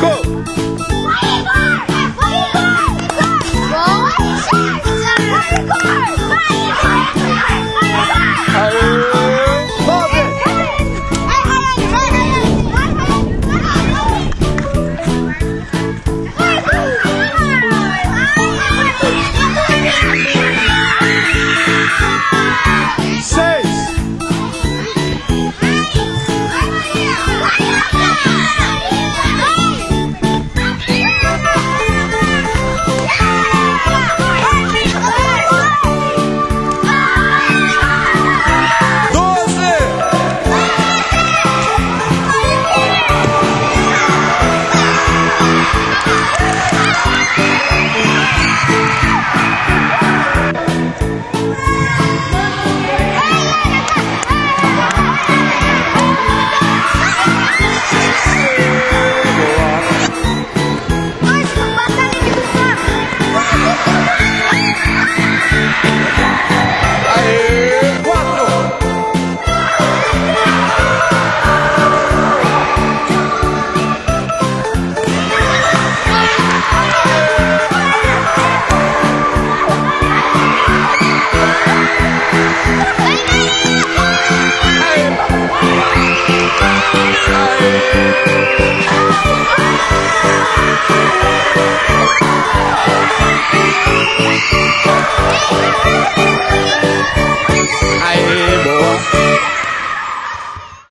Seis. Hey, hey, hey, hey.